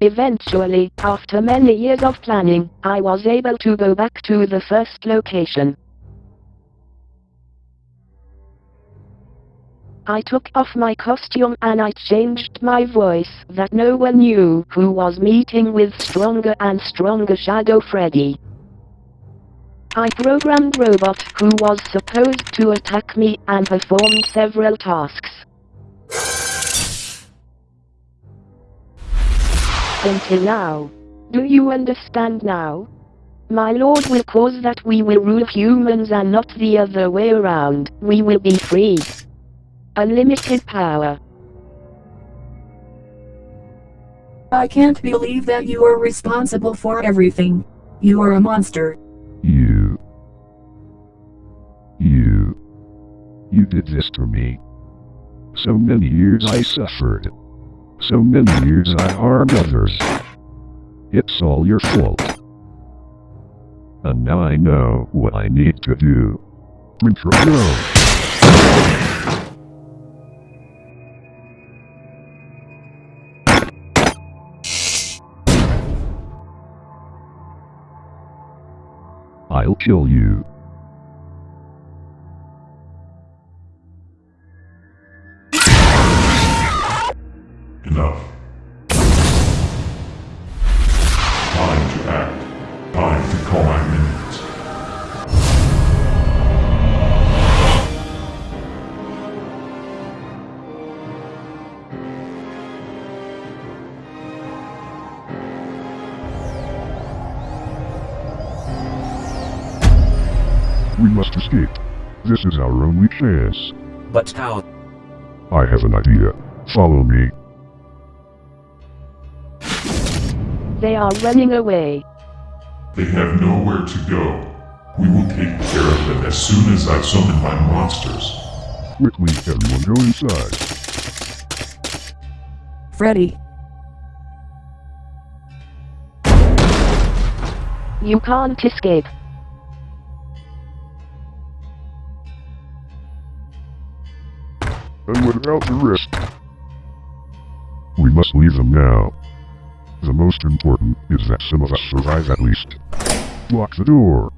Eventually, after many years of planning, I was able to go back to the first location. I took off my costume and I changed my voice that no one knew who was meeting with stronger and stronger Shadow Freddy. I programmed Robot who was supposed to attack me and performed several tasks. Until now. Do you understand now? My lord will cause that we will rule humans and not the other way around. We will be free. Unlimited power. I can't believe that you are responsible for everything. You are a monster. You. You. You did this to me. So many years I suffered. So many years I harmed others. It's all your fault. And now I know what I need to do. Control. I'll kill you. Enough. Time to act. Time to call my minions. We must escape. This is our only chance. But how? I have an idea. Follow me. They are running away. They have nowhere to go. We will take care of them as soon as I summon my monsters. Quickly, everyone go inside. Freddy, You can't escape. And without the rest. We must leave them now. The most important is that some of us survive at least. Lock the door.